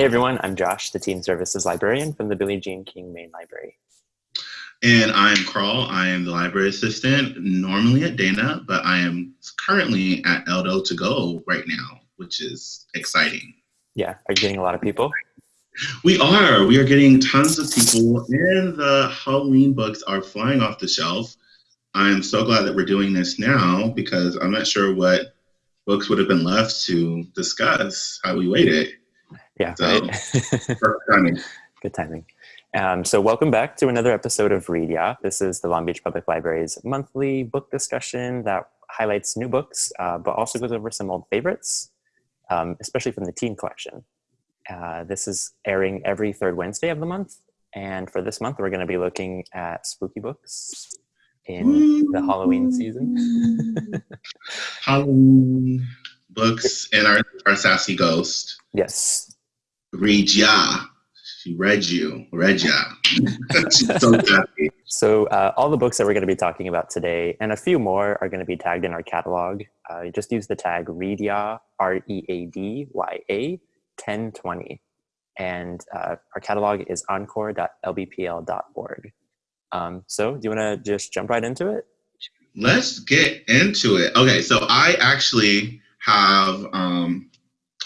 Hey everyone, I'm Josh, the Teen Services Librarian from the Billie Jean King Main Library. And I'm Carl. I am the library assistant, normally at Dana, but I am currently at Eldo to go right now, which is exciting. Yeah, are you getting a lot of people? We are. We are getting tons of people, and the Halloween books are flying off the shelf. I'm so glad that we're doing this now because I'm not sure what books would have been left to discuss had we waited. Yeah, so, right. timing. Good timing. Um, so welcome back to another episode of Read Ya. This is the Long Beach Public Library's monthly book discussion that highlights new books, uh, but also goes over some old favorites, um, especially from the teen collection. Uh, this is airing every third Wednesday of the month. And for this month, we're going to be looking at spooky books in the Halloween season. Halloween books and our, our sassy ghost. Yes. Read ya. She read you. Read ya. so happy. So uh, all the books that we're going to be talking about today and a few more are going to be tagged in our catalog. Uh, just use the tag READYA, R-E-A-D-Y-A, 1020. And uh, our catalog is encore.lbpl.org. Um, so do you want to just jump right into it? Let's get into it. Okay, so I actually have um,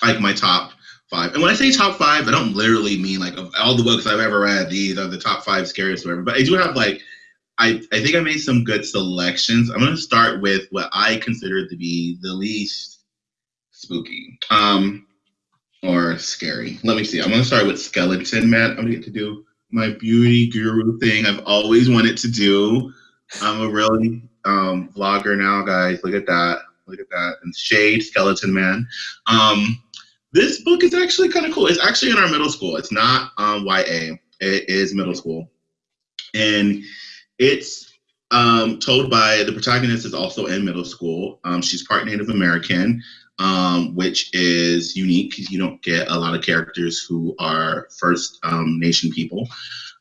like my top five. And when I say top five, I don't literally mean like of all the books I've ever read, these are the top five scariest whatever. But I do have like I, I think I made some good selections. I'm gonna start with what I consider to be the least spooky. Um or scary. Let me see. I'm gonna start with Skeleton Man. I'm gonna get to do my beauty guru thing I've always wanted to do. I'm a really um, vlogger now, guys. Look at that. Look at that. And Shade, Skeleton Man. Um, this book is actually kind of cool. It's actually in our middle school. It's not um, YA. It is middle school, and it's um, told by the protagonist is also in middle school. Um, she's part Native American, um, which is unique because you don't get a lot of characters who are First um, Nation people.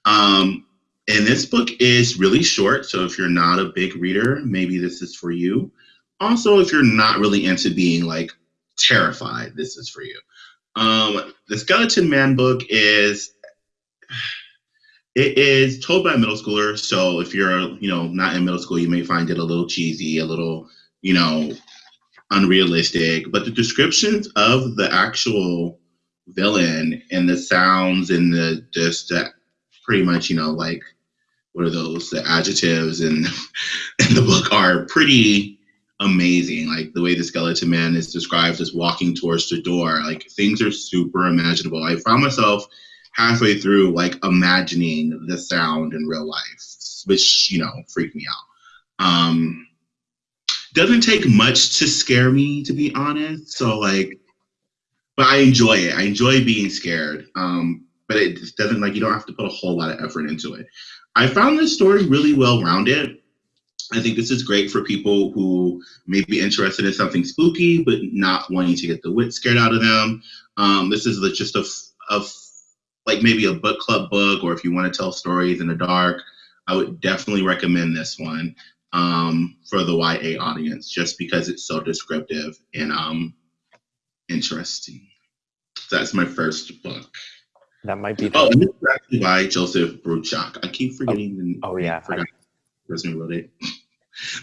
Um, and this book is really short, so if you're not a big reader, maybe this is for you. Also, if you're not really into being like terrified this is for you. Um, the Skeleton Man book is it is told by a middle schooler. So if you're you know not in middle school, you may find it a little cheesy, a little you know unrealistic. But the descriptions of the actual villain and the sounds and the just that pretty much you know like what are those the adjectives and in the book are pretty amazing. Like the way the skeleton man is described as walking towards the door, like things are super imaginable. I found myself halfway through like imagining the sound in real life, which you know freaked me out. Um, doesn't take much to scare me, to be honest. So like, but I enjoy it. I enjoy being scared. Um, but it doesn't like you don't have to put a whole lot of effort into it. I found this story really well rounded. I think this is great for people who may be interested in something spooky, but not wanting to get the wit scared out of them. Um, this is just a, a, like maybe a book club book, or if you want to tell stories in the dark, I would definitely recommend this one um, for the YA audience, just because it's so descriptive and um, interesting. So that's my first book. That might be. The- oh, this is actually by Joseph Bruchac. I keep forgetting oh, the. Oh yeah. I forgot person who wrote it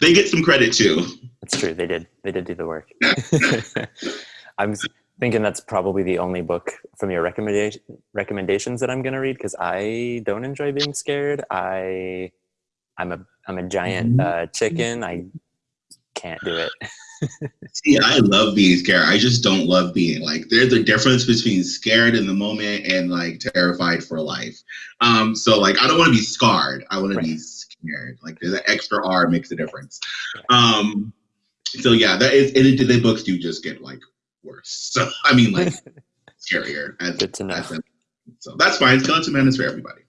they get some credit too. That's true. They did. They did do the work. I'm thinking that's probably the only book from your recommendation recommendations that I'm going to read because I don't enjoy being scared. I I'm a I'm a giant mm-hmm. uh, chicken. I can't do it. See, I love being scared. I just don't love being like there's a difference between scared in the moment and like terrified for life. Um, so like I don't want to be scarred. I want right. to be scared. Like there's an extra R makes a difference. Um, so yeah, that is and it, the books do just get like worse. So I mean like scarier. As, Good to know. As, so that's fine. Skeleton Man is for everybody.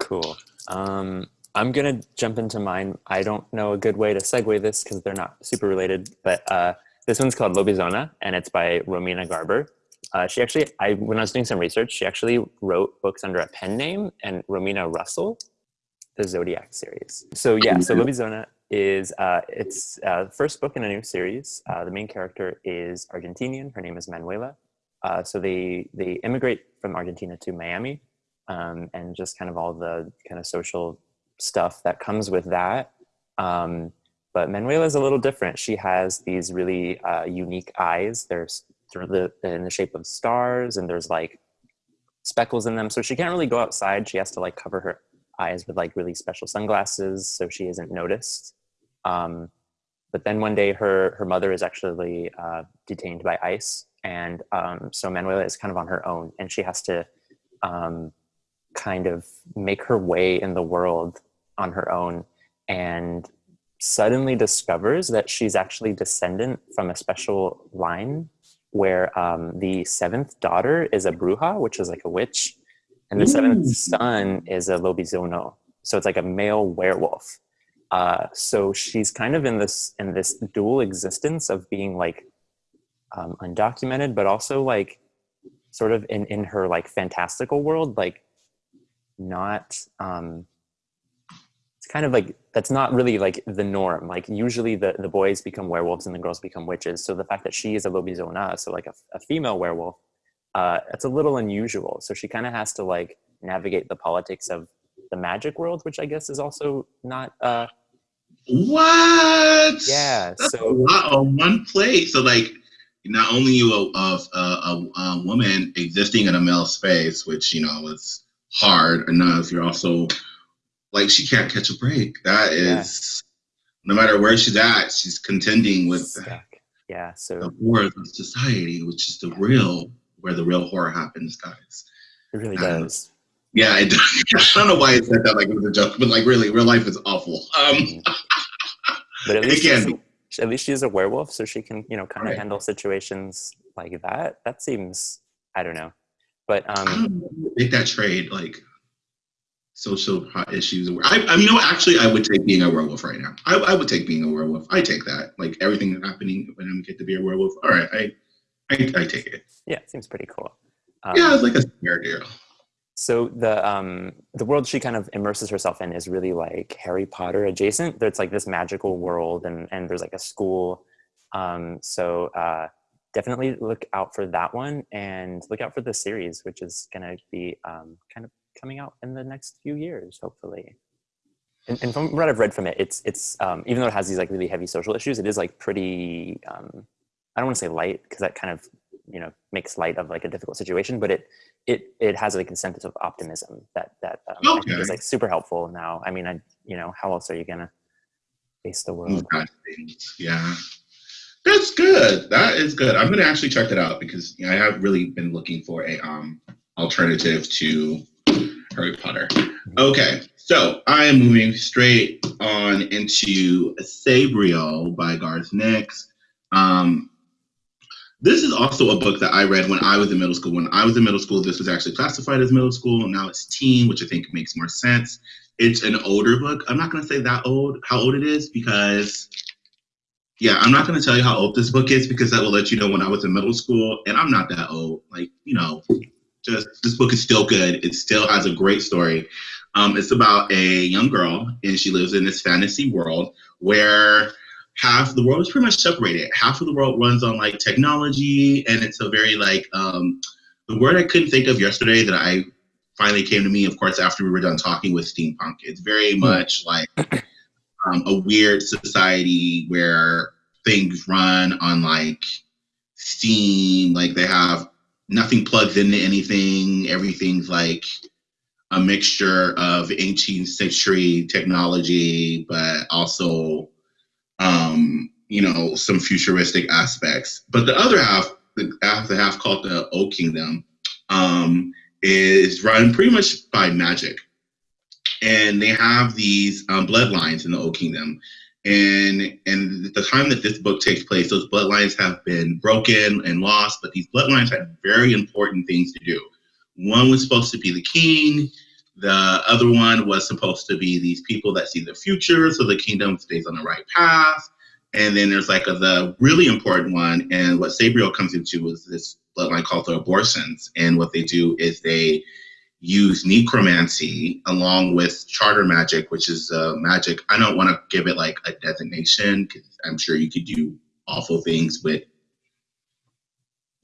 Cool. Um, I'm gonna jump into mine. I don't know a good way to segue this because they're not super related, but uh, this one's called Lobizona, and it's by Romina Garber. Uh, she actually, I when I was doing some research, she actually wrote books under a pen name, and Romina Russell, the Zodiac series. So yeah, so Lobizona is uh, it's uh, first book in a new series. Uh, the main character is Argentinian. Her name is Manuela. uh, so they they immigrate from Argentina to Miami, um, and just kind of all the kind of social stuff that comes with that. Um, but Manuela is a little different. She has these really uh, unique eyes. They're the, in the shape of stars, and there's like speckles in them. So she can't really go outside. She has to like cover her eyes with like really special sunglasses so she isn't noticed. Um, but then one day her her mother is actually uh, detained by ICE, and um, so Manuela is kind of on her own, and she has to um, kind of make her way in the world on her own, and suddenly discovers that she's actually descendant from a special line where um, the seventh daughter is a bruja, which is like a witch, and the seventh son is a lobizono. So it's like a male werewolf. Uh, so she's kind of in this in this dual existence of being like um, undocumented, but also like sort of in in her like fantastical world, like not um, it's kind of like that's not really like the norm. Like usually the, the boys become werewolves and the girls become witches. So the fact that she is a lobizona, so like a, a female werewolf, uh, it's a little unusual. So she kind of has to like navigate the politics of the magic world, which I guess is also not. Uh, what? Yeah. That's so a lot on one plate. So like, not only you of a, a, a, woman existing in a male space, which you know is hard enough. You're also like she can't catch a break. That is, yeah. no matter where she's at, she's contending with Stuck. yeah. So the horrors of society, which is the real where the real horror happens, guys. It really does. yeah, it does. I don't know why it said that like it was a joke, but like really, real life is awful. Um, but at least she's, at least she's a werewolf, so she can you know kind of right. handle situations like that. That seems I don't know, but um, make that trade like social issues. I, I mean, you know, actually, I would take being a werewolf right now. I, I would take being a werewolf. I take that. Like everything that's happening when I get to be a werewolf. All right, I, I, I take it. Yeah, it seems pretty cool. Um, yeah, it's like a scare deal. So the um the world she kind of immerses herself in is really like Harry Potter adjacent. There's like this magical world, and and there's like a school. Um, so uh, definitely look out for that one, and look out for the series, which is gonna be um, kind of coming out in the next few years, hopefully. And, and from what I've read from it, it's it's um, even though it has these like really heavy social issues, it is like pretty. Um, I don't want to say light because that kind of you know makes light of like a difficult situation, but it it it has like a sense of optimism that that um, okay. is like super helpful now. I mean, I you know how else are you gonna face the world? Yeah. That's good. That is good. I'm gonna actually check that out because you know, I have really been looking for a um alternative to Harry Potter. Okay, so I am moving straight on into Sabriel by Garth Nix. Um, this is also a book that I read when I was in middle school. When I was in middle school, this was actually classified as middle school. Now it's teen, which I think makes more sense. It's an older book. I'm not going to say that old, how old it is, because yeah, I'm not going to tell you how old this book is because that will let you know when I was in middle school, and I'm not that old. Like, you know, just this book is still good. It still has a great story. Um, it's about a young girl, and she lives in this fantasy world where half the world is pretty much separated. Half of the world runs on like technology, and it's a very like um, the word I couldn't think of yesterday that I finally came to me, of course, after we were done talking with steampunk. It's very hmm. much like um, a weird society where things run on like steam, like they have nothing plugs into anything. Everything's like a mixture of 18th century technology, but also, um, you know, some futuristic aspects. But the other half, the half, the half called the Old Kingdom, um, is run pretty much by magic. And they have these um, bloodlines in the Old Kingdom and and the time that this book takes place, those bloodlines have been broken and lost, but these bloodlines had very important things to do. One was supposed to be the king. The other one was supposed to be these people that see the future, so the kingdom stays on the right path. And then there's like a, the really important one, and what Sabriel comes into is this bloodline called the Abhorsens. And what they do is they use necromancy along with charter magic, which is uh, magic. I don't want to give it like a designation because I'm sure you could do awful things with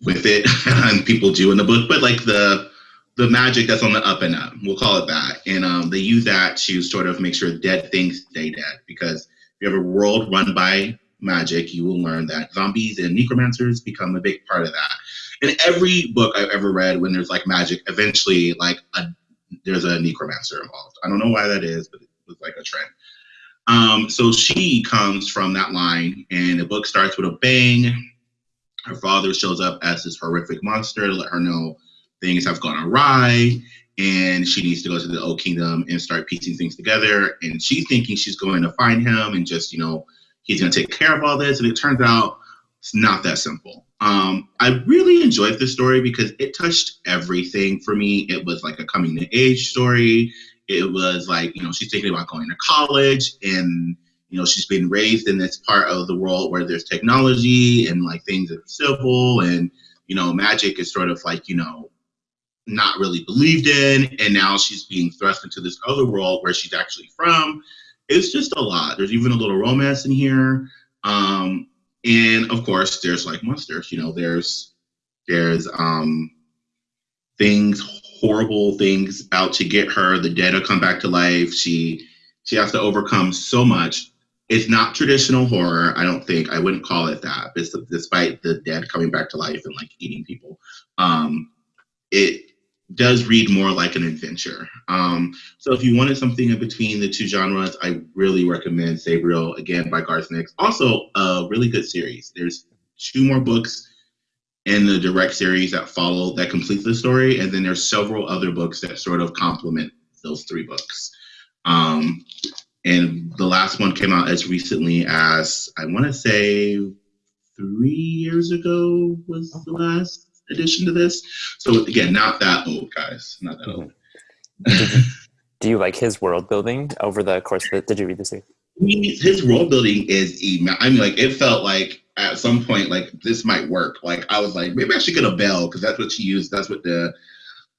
with it, and people do in the book, but like the the magic that's on the up and up, we'll call it that, and um, they use that to sort of make sure dead things stay dead. Because if you have a world run by magic, you will learn that zombies and necromancers become a big part of that. In every book I've ever read, when there's like magic, eventually like a, there's a necromancer involved. I don't know why that is, but it was like a trend. Um, so she comes from that line, and the book starts with a bang. Her father shows up as this horrific monster to let her know things have gone awry, and she needs to go to the Old Kingdom and start piecing things together. And she's thinking she's going to find him and just, you know, he's going to take care of all this. And it turns out it's not that simple. Um, I really enjoyed this story because it touched everything for me. It was like a coming to age story. It was like, you know, she's thinking about going to college and, you know, she's been raised in this part of the world where there's technology and like things are civil and, you know, magic is sort of like, you know, not really believed in. And now she's being thrust into this other world where she's actually from. It's just a lot. There's even a little romance in here. Um, and of course there's like monsters you know there's there's um things horrible things out to get her. The dead will come back to life. She she has to overcome so much. It's not traditional horror i don't think. I wouldn't call it that despite the dead coming back to life and like eating people. Um it does read more like an adventure. Um, so if you wanted something in between the two genres, I really recommend Sabriel again by Garth Nix. Also, a really good series. There's two more books in the direct series that follow that complete the story, and then there's several other books that sort of complement those three books. Um, and the last one came out as recently as I want to say three years ago was the last addition to this. So again, not that old, guys. Not that old. Mm-hmm. Do you like his world building over the course of it? Did you read the this? His world building is, I mean, like it felt like at some point, like this might work. Like I was like, maybe I should get a bell because that's what she used. That's what the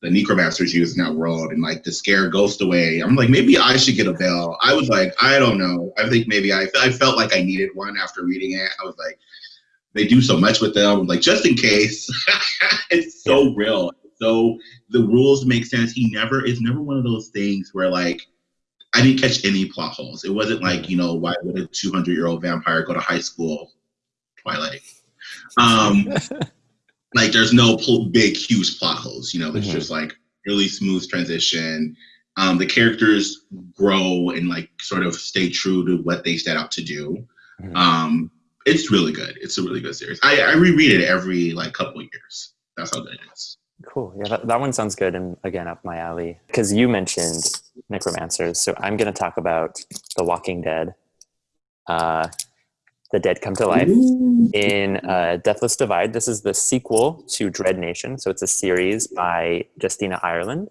the necromancers use in that world, and like to scare ghost away. I'm like, maybe I should get a bell. I was like, I don't know. I think maybe I I felt like I needed one after reading it. I was like, they do so much with them. Like just in case, it's so yeah. real. So the rules make sense. He never is never one of those things where like I didn't catch any plot holes. It wasn't like you know why would a 200 year old vampire go to high school? Twilight. Um, like there's no big huge plot holes. You know, it's mm-hmm. just like really smooth transition. Um, the characters grow and like sort of stay true to what they set out to do. Mm-hmm. Um, it's really good. It's a really good series. I, I reread it every like couple years. That's how good it is. Cool. Yeah, that, that one sounds good. And again, up my alley. Because you mentioned necromancers. So I'm going to talk about The Walking Dead. Uh, the Dead Come to Life in uh, Deathless Divide. This is the sequel to Dread Nation. So it's a series by Justina Ireland.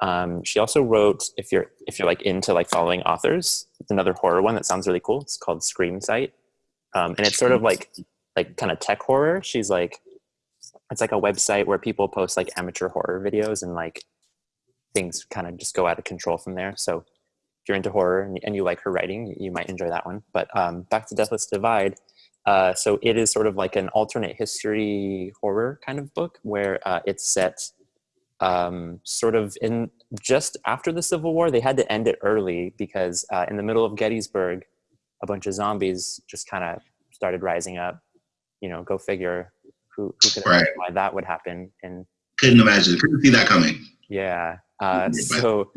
Um, she also wrote, if you're if you're like into like following authors, it's another horror one that sounds really cool. It's called Scream Site um, and it's sort of like like kind of tech horror. She's like, it's like a website where people post like amateur horror videos and like things kind of just go out of control from there. So if you're into horror and, and you like her writing, you might enjoy that one. But um, back to Deathless Divide. Uh, so it is sort of like an alternate history horror kind of book where uh, it's set um, sort of in just after the Civil War. They had to end it early because uh, in the middle of Gettysburg, a bunch of zombies just kind of started rising up. You know, go figure who, who could right. why that would happen. And couldn't imagine, couldn't see that coming. Yeah. Uh, so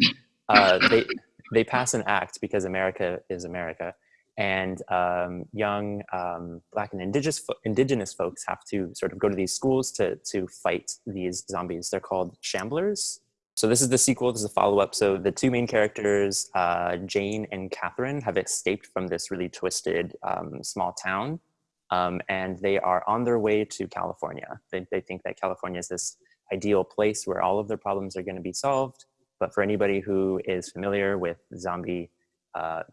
uh, they they pass an act because America is America, and um, young um, Black and indigenous indigenous folks have to sort of go to these schools to to fight these zombies. They're called shamblers, so this is the sequel, this is a follow-up. So the two main characters, uh, Jane and Catherine, have escaped from this really twisted um, small town. Um, and they are on their way to California. They, they think that California is this ideal place where all of their problems are gonna be solved. But for anybody who is familiar with zombie uh,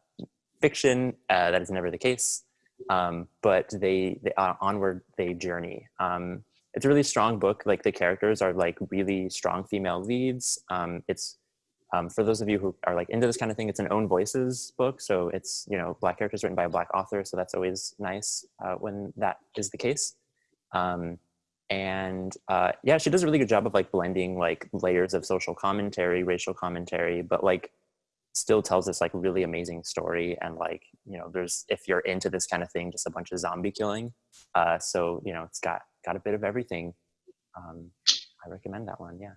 fiction, uh, that is never the case. Um, but they, they uh, onward they journey. Um, it's a really strong book. Like the characters are like really strong female leads. Um, it's um, for those of you who are like into this kind of thing, it's an own voices book. So it's, you know, black characters written by a black author. So that's always nice uh, when that is the case. Um, and uh, yeah, she does a really good job of like blending like layers of social commentary, racial commentary, but like still tells this like really amazing story and like you know there's if you're into this kind of thing just a bunch of zombie killing uh so you know it's got got a bit of everything. Um i recommend that one yeah.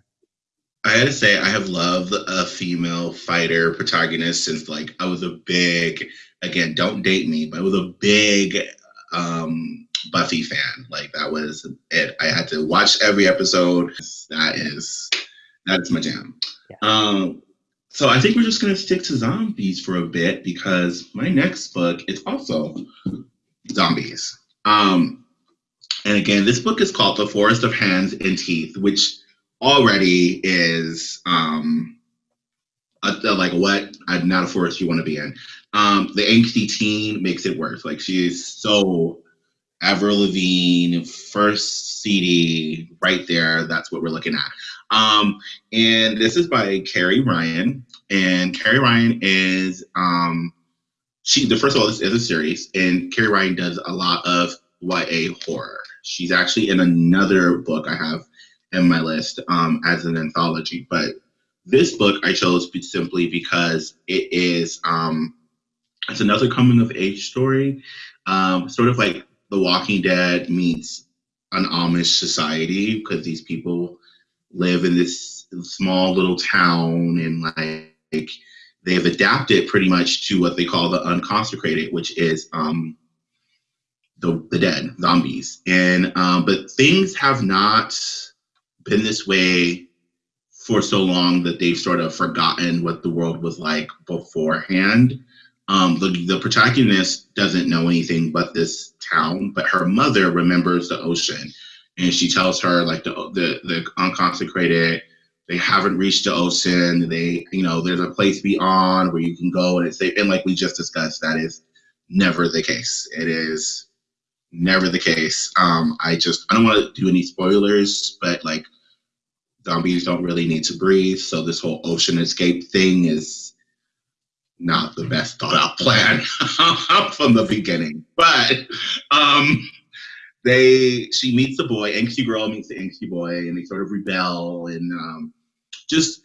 I had to say i have loved a female fighter protagonist since like i was a big again don't date me but i was a big um buffy fan. Like that was it. I had to watch every episode. That is that's my jam. Yeah. um so I think we're just going to stick to zombies for a bit because my next book is also zombies. Um, and again, this book is called The Forest of Hands and Teeth, which already is um, a, a, like what not a forest you want to be in. Um, the angsty teen makes it worse. Like she is so Avril Lavigne, first CD right there. That's what we're looking at. Um, and this is by Carrie Ryan. And Carrie Ryan is um, she. The first of all, this is a series, and Carrie Ryan does a lot of YA horror. She's actually in another book I have in my list um, as an anthology, but this book I chose simply because it is um, it's another coming of age story, um, sort of like The Walking Dead meets an Amish society because these people live in this small little town and like they've adapted pretty much to what they call the unconsecrated, which is um, the, the dead, zombies. And um, but things have not been this way for so long that they've sort of forgotten what the world was like beforehand. Um, the, the protagonist doesn't know anything but this town, but her mother remembers the ocean and she tells her like the the, the unconsecrated they haven't reached the ocean they you know there's a place beyond where you can go and it's safe. and like we just discussed that is never the case it is never the case um i just i don't want to do any spoilers but like zombies don't really need to breathe so this whole ocean escape thing is not the best thought out plan from the beginning but um they she meets the boy, angsty girl meets the angsty boy, and they sort of rebel and um, just.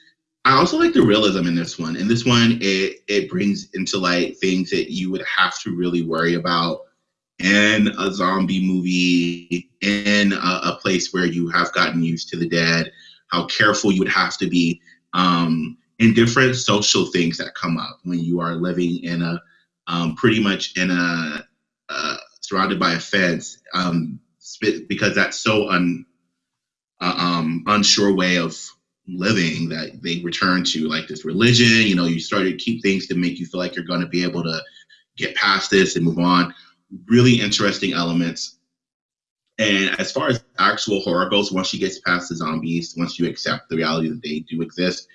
I also like the realism in this one. In this one, it it brings into light things that you would have to really worry about in a zombie movie, in a, a place where you have gotten used to the dead. How careful you would have to be um, in different social things that come up when you are living in a um, pretty much in a, a surrounded by a fence um, because that's so un, uh, um, unsure way of living that they return to like this religion you know you start to keep things to make you feel like you're going to be able to get past this and move on really interesting elements and as far as actual horror goes once she gets past the zombies once you accept the reality that they do exist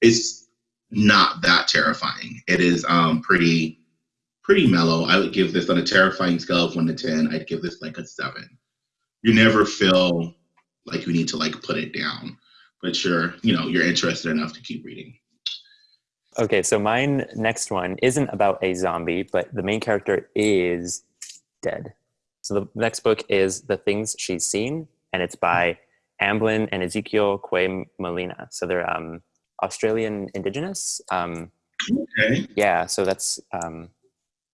it's not that terrifying it is um, pretty pretty mellow. I would give this on a terrifying scale of one to ten. I'd give this like a seven. You never feel like you need to like put it down, but you're you know you're interested enough to keep reading. Okay, so mine next one isn't about a zombie, but the main character is dead. So the next book is The Things She's Seen, and it's by Ambelin and Ezekiel Quay Molina. So they're um, Australian Indigenous. Um, okay. Yeah, so that's um,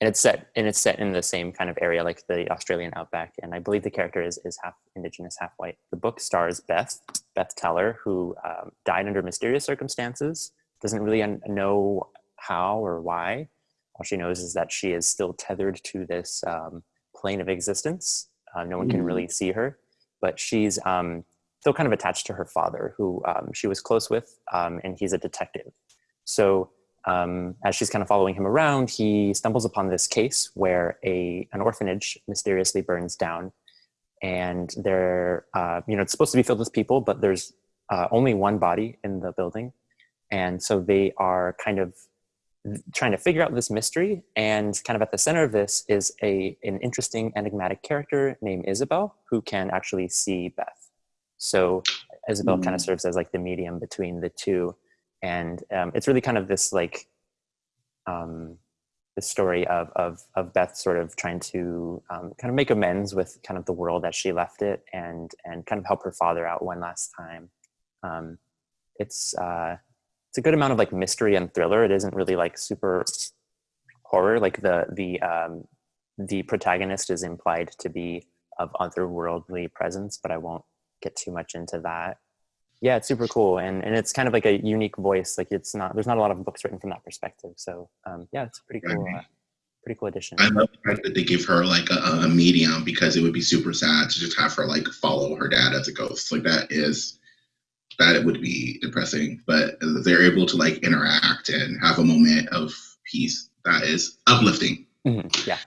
and it's set and it's set in the same kind of area like the Australian outback. And I believe the character is is half indigenous, half white. The book stars Beth Beth Teller, who um, died under mysterious circumstances. Doesn't really know how or why. All she knows is that she is still tethered to this um, plane of existence. Uh, no one can really mm. see her, but she's um, still kind of attached to her father, who um, she was close with, um, and he's a detective. So um, as she's kind of following him around, he stumbles upon this case where a an orphanage mysteriously burns down, and there, uh, you know, it's supposed to be filled with people, but there's uh, only one body in the building, and so they are kind of trying to figure out this mystery. And kind of at the center of this is a an interesting enigmatic character named Isabel who can actually see Beth. So Isabel mm. kind of serves as like the medium between the two and um, it's really kind of this like um, the story of, of, of Beth sort of trying to um, kind of make amends with kind of the world that she left it and, and kind of help her father out one last time. Um, it's, uh, it's a good amount of like mystery and thriller. It isn't really like super horror. Like the, the, um, the protagonist is implied to be of otherworldly presence, but I won't get too much into that. Yeah, it's super cool, and and it's kind of like a unique voice. Like it's not there's not a lot of books written from that perspective. So um, yeah, it's a pretty cool, uh, pretty cool addition. I love the fact that they give her like a, a medium because it would be super sad to just have her like follow her dad as a ghost. Like that is that it would be depressing, but they're able to like interact and have a moment of peace that is uplifting. Mm-hmm. Yeah.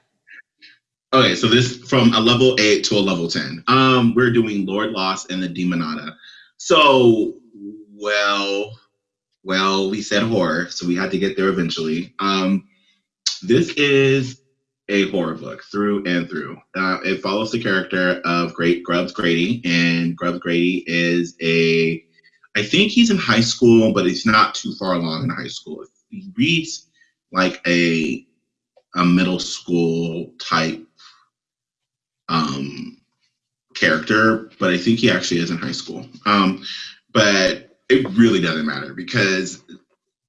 Okay, so this from a level eight to a level 10. Um, we're doing Lord Loss and the Demonata. So, well, well, we said horror, so we had to get there eventually. Um, this is a horror book through and through. Uh, it follows the character of Great Grubbs Grady, and Grubbs Grady is a, I think he's in high school, but he's not too far along in high school. He reads like a a middle school type um, character, but I think he actually is in high school. Um, but it really doesn't matter because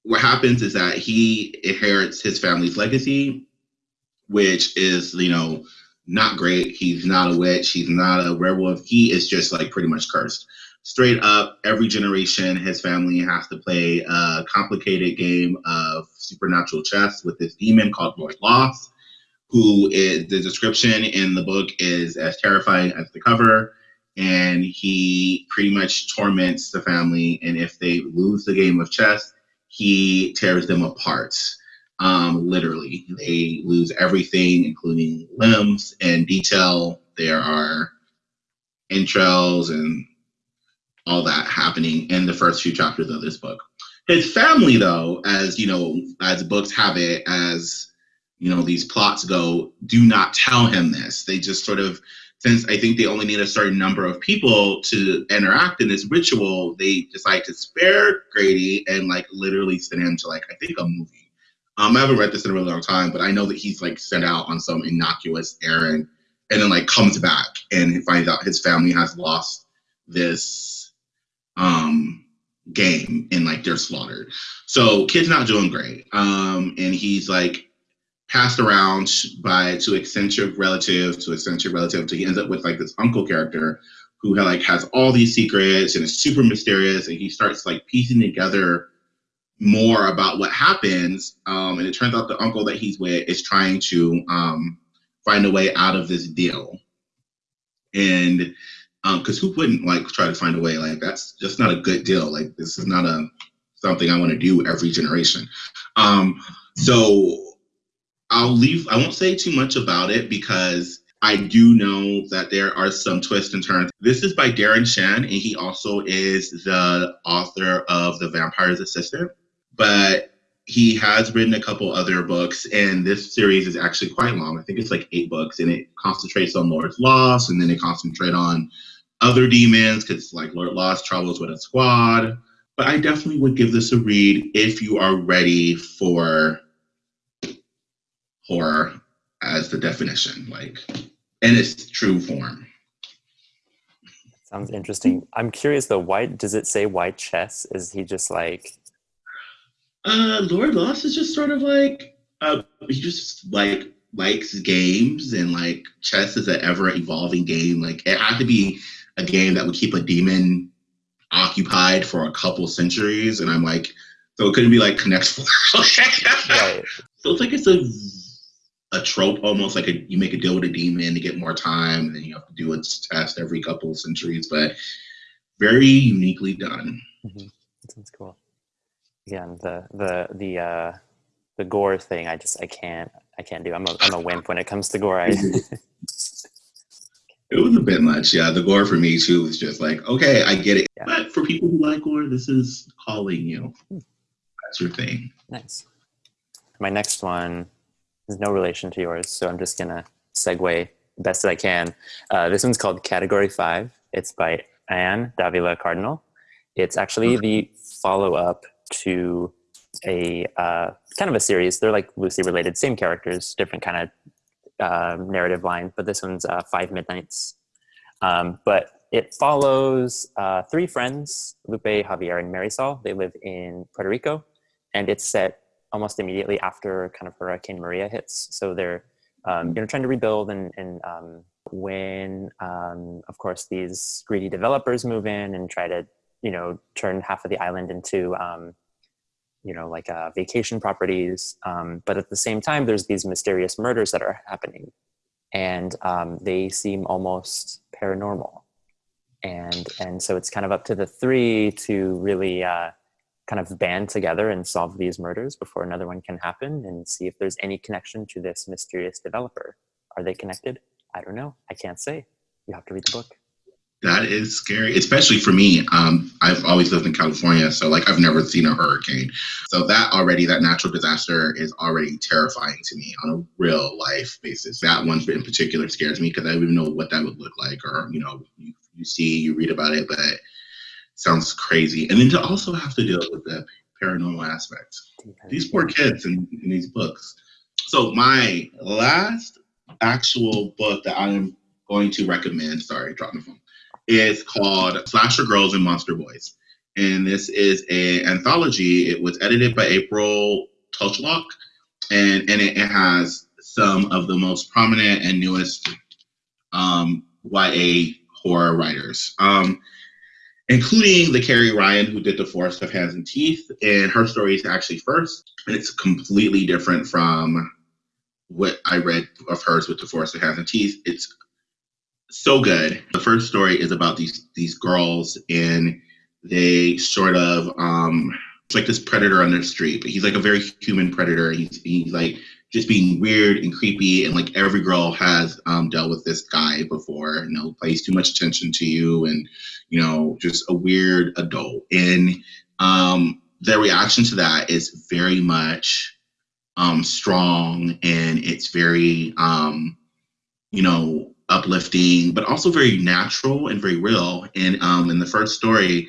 what happens is that he inherits his family's legacy, which is, you know, not great. He's not a witch. He's not a werewolf. He is just like pretty much cursed. Straight up, every generation, his family has to play a complicated game of supernatural chess with this demon called Lord Loss who is the description in the book is as terrifying as the cover. And he pretty much torments the family. And if they lose the game of chess, he tears them apart. Um, literally, they lose everything, including limbs and detail. There are entrails and all that happening in the first few chapters of this book. His family, though, as you know, as books have it, as you know these plots go do not tell him this they just sort of since i think they only need a certain number of people to interact in this ritual they decide to spare grady and like literally send him to like i think a movie um i haven't read this in a really long time but i know that he's like sent out on some innocuous errand and then like comes back and finds out his family has lost this um game and like they're slaughtered so kid's not doing great. Um and he's like passed around by to eccentric relative to eccentric relative to he ends up with like this uncle character who like has all these secrets and is super mysterious and he starts like piecing together more about what happens. Um, and it turns out the uncle that he's with is trying to um, find a way out of this deal. And because um, who wouldn't like try to find a way like that's just not a good deal like this is not a something i want to do every generation um, so I'll leave, I won't say too much about it because I do know that there are some twists and turns. This is by Darren Shan, and he also is the author of The Vampire's Assistant. But he has written a couple other books, and this series is actually quite long. I think it's like eight books, and it concentrates on Lord's Loss, and then it concentrates on other demons, because like Lord Loss travels with a squad. But I definitely would give this a read if you are ready for horror as the definition, like in its true form. Sounds interesting. I'm curious though. Why does it say white chess? Is he just like? Uh, Lord Loss is just sort of like uh, he just like likes games and like chess is an ever evolving game. Like it had to be a game that would keep a demon occupied for a couple centuries, and I'm like, so it couldn't be like Connect Four. right. So it's like it's a a trope almost like a you make a deal with a demon to get more time and then you have to do its test every couple of centuries but very uniquely done mm-hmm. that sounds cool again the the the uh the gore thing i just i can't i can't do i'm a, I'm a wimp when it comes to gore I, it was a bit much yeah the gore for me too was just like okay i get it yeah. but for people who like gore this is calling you hmm. that's your thing nice my next one is no relation to yours, so I'm just gonna segue best that I can. Uh, this one's called Category Five. It's by Ann Dávila Cardinal. It's actually the follow-up to a uh, kind of a series. They're like loosely related, same characters, different kind of uh, narrative line, but this one's uh, Five Midnights. Um, but it follows uh, three friends, Lupe, Javier, and Marisol. They live in Puerto Rico, and it's set almost immediately after kind of Hurricane Maria hits. So they're um, you know trying to rebuild, and, and um, when um, of course these greedy developers move in and try to you know turn half of the island into um, you know like uh, vacation properties, um, but at the same time there's these mysterious murders that are happening, and um, they seem almost paranormal. And and so it's kind of up to the three to really uh, kind of band together and solve these murders before another one can happen and see if there's any connection to this mysterious developer. Are they connected? I don't know. I can't say. You have to read the book that is scary especially for me um, i've always lived in california so like i've never seen a hurricane so that already that natural disaster is already terrifying to me on a real life basis that one in particular scares me because i don't even know what that would look like or you know you you see, you read about it, but it sounds crazy. And then to also have to deal with the paranormal aspect. These poor kids in, in these books. So my last actual book that I am going to recommend, sorry, drop my phone, is called Slasher Girls and Monster Boys. And this is a anthology. It was edited by April Tucholke, and, and it, it has some of the most prominent and newest um, YA horror writers, um, including the Carrie Ryan who did The Forest of Hands and Teeth. And her story is actually first, and it's completely different from what I read of hers with The Forest of Hands and Teeth. It's so good. The first story is about these these girls, and they sort of um, it's like this predator on the street, but he's like a very human predator. He's he's like just being weird and creepy and like every girl has um, dealt with this guy before you know pays too much attention to you and you know just a weird adult and um, their reaction to that is very much um, strong and it's very um, you know uplifting but also very natural and very real and um, in the first story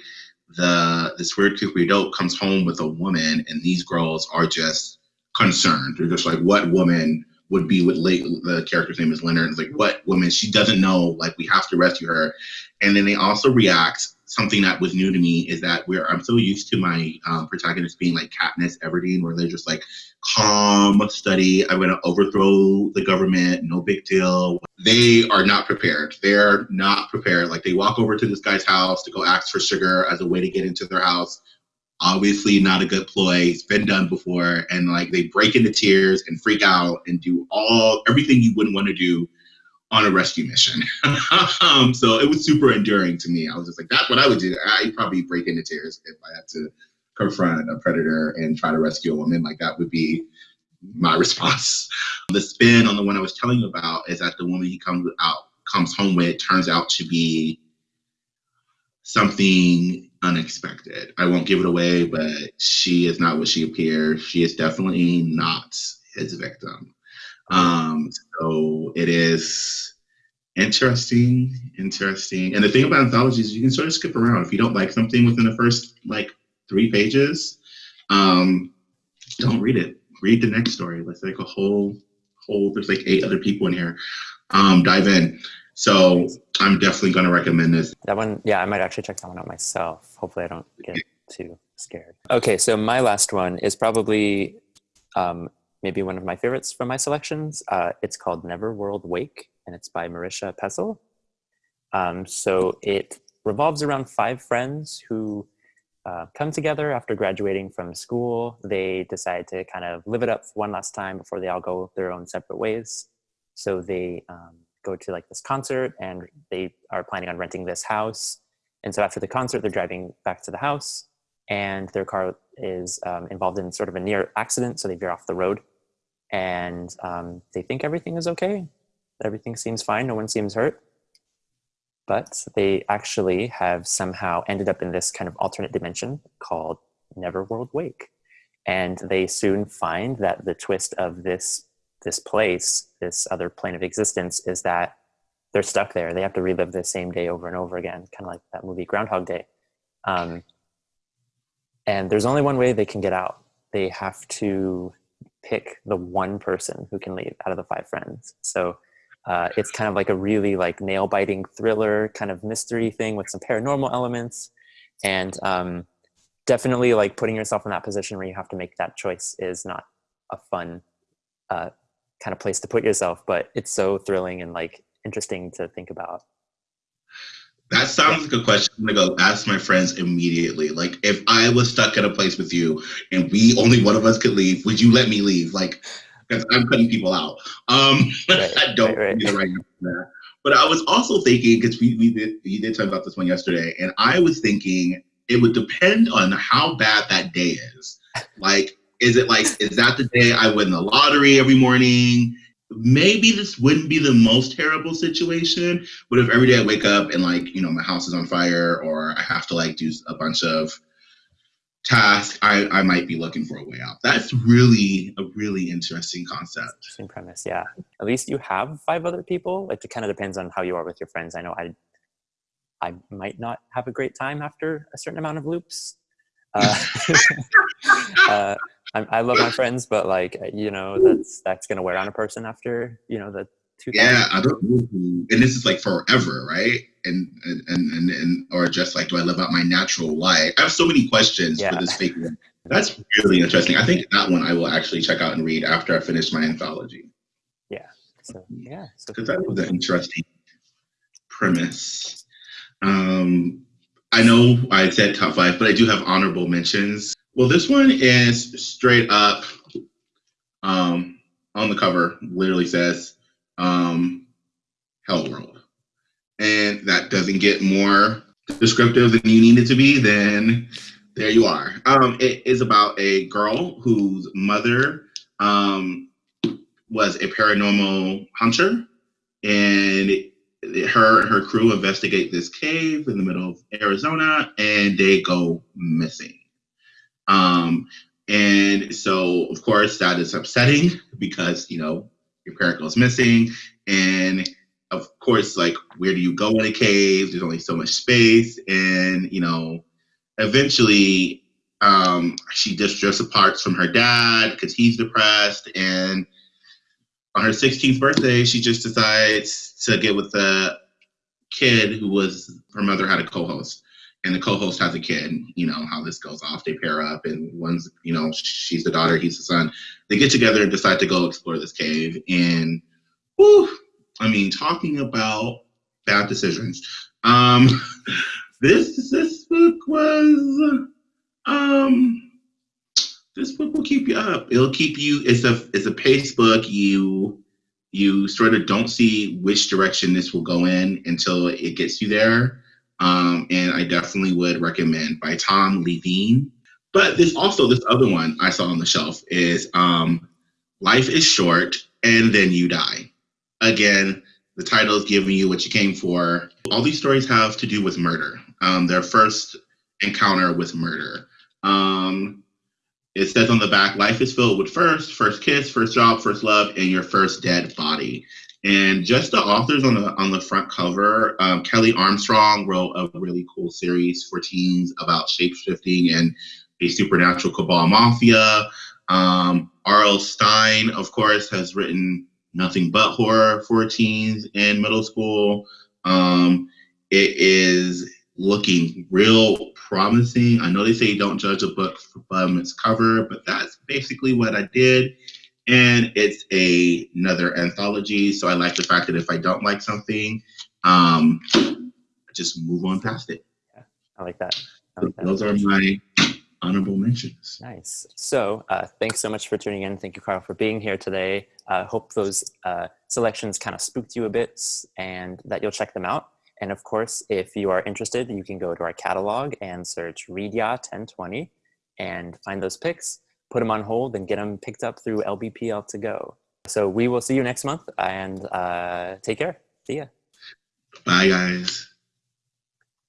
the this weird creepy adult comes home with a woman and these girls are just concerned. They're just like, what woman would be with late, the character's name is Leonard. It's like, what woman? She doesn't know, like, we have to rescue her. And then they also react. Something that was new to me is that we're, I'm so used to my um, protagonist being like Katniss Everdeen, where they're just like, calm, study, I'm going to overthrow the government, no big deal. They are not prepared. They're not prepared. Like, they walk over to this guy's house to go ask for sugar as a way to get into their house obviously not a good ploy. It's been done before, and like they break into tears and freak out and do all everything you wouldn't want to do on a rescue mission. um, so it was super enduring to me. I was just like, that's what I would do. I'd probably break into tears if I had to confront a predator and try to rescue a woman. Like that would be my response. The spin on the one I was telling you about is that the woman he comes out comes home with turns out to be something unexpected. I won't give it away, but she is not what she appears. She is definitely not his victim. Um, so it is interesting, interesting. And the thing about anthologies, you can sort of skip around. If you don't like something within the first like three pages, um, don't read it. Read the next story. Let's like a whole, whole. There's like eight other people in here. Um, dive in. So I'm definitely going to recommend this. That one, yeah, I might actually check that one out myself. Hopefully, I don't get too scared. Okay, so my last one is probably um, maybe one of my favorites from my selections. Uh, it's called Neverworld Wake, and it's by Marisha Pessl. Um, so it revolves around five friends who uh, come together after graduating from school. They decide to kind of live it up one last time before they all go their own separate ways. So they um, go to like this concert and they are planning on renting this house. And so after the concert, they're driving back to the house and their car is um, involved in sort of a near accident. So they veer off the road and um, they think everything is okay. Everything seems fine. No one seems hurt. But they actually have somehow ended up in this kind of alternate dimension called Neverworld Wake. And they soon find that the twist of this this place, this other plane of existence, is that they're stuck there. They have to relive the same day over and over again, kind of like that movie Groundhog Day. Um, and there's only one way they can get out. They have to pick the one person who can leave out of the five friends. So uh, it's kind of like a really like nail biting thriller kind of mystery thing with some paranormal elements. And um, definitely like putting yourself in that position where you have to make that choice is not a fun uh, kind of place to put yourself, but it's so thrilling and like interesting to think about. That sounds like a question I'm gonna go ask my friends immediately. Like, if I was stuck at a place with you and we only one of us could leave, would you let me leave? Like, because I'm cutting people out. Um, right, I don't right, right. right now. But I was also thinking because we we did we did talk about this one yesterday, and I was thinking it would depend on how bad that day is. Like, is it like is that the day I win the lottery every morning? Maybe this wouldn't be the most terrible situation but if every day i wake up and like you know my house is on fire or i have to like do a bunch of tasks i i might be looking for a way out. That's really a really interesting concept. Interesting premise yeah. At least you have five other people. It kind of depends on how you are with your friends. I know i i might not have a great time after a certain amount of loops. Uh, uh, I, I love my friends, but like you know, that's that's gonna wear on a person after you know the two. Yeah, I don't know who, and this is like forever, right? And and and and or just like, do I live out my natural life? I have so many questions yeah. for this fake one. That's really interesting. I think that one I will actually check out and read after I finish my anthology. Yeah. So yeah. Because so that was an interesting premise. Um, I know I said top five, but I do have honorable mentions. Well, this one is straight up um, on the cover, literally says um, Hell World. And that doesn't get more descriptive than you need it to be, then there you are. Um, it is about a girl whose mother um, was a paranormal hunter, and her and her crew investigate this cave in the middle of Arizona, and they go missing. Um, and so, of course, that is upsetting because, you know, your parent goes missing. And of course, like, where do you go in a cave? There's only so much space. And, you know, eventually um, she just drifts apart from her dad because he's depressed. And on her 16th birthday, she just decides to get with a kid who was her mother had a co host and the co-host has a kid you know how this goes off they pair up and one's you know she's the daughter he's the son. They get together and decide to go explore this cave and whew, i mean talking about bad decisions. Um this this book was um this book will keep you up. It'll keep you it's a it's a pace book. You you sort of don't see which direction this will go in until it gets you there um, and I definitely would recommend by Tom Leveen. But there's also this other one I saw on the shelf is um, Life is Short and Then You Die. Again, the title is giving you what you came for. All these stories have to do with murder. Um, their first encounter with murder. Um, it says on the back, life is filled with first, first kiss, first job, first love, and your first dead body. And just the authors on the on the front cover, um, Kelley Armstrong wrote a really cool series for teens about shapeshifting and a supernatural cabal mafia. Um, R.L. Stine, of course, has written nothing but horror for teens in middle school. Um, it is looking real promising. I know they say don't judge a book from its cover, but that's basically what I did and it's a, another anthology. So I like the fact that if I don't like something, um, just move on past it. Yeah, I like that. I like that. Those are my honorable mentions. Nice. So uh, thanks so much for tuning in. Thank you, Carl, for being here today. I uh, hope those uh, selections kind of spooked you a bit and that you'll check them out. And of course, if you are interested, you can go to our catalog and search Readya 1020 and find those picks put them on hold and get them picked up through LBPL to go. So we will see you next month and uh, take care. See ya. Bye, guys.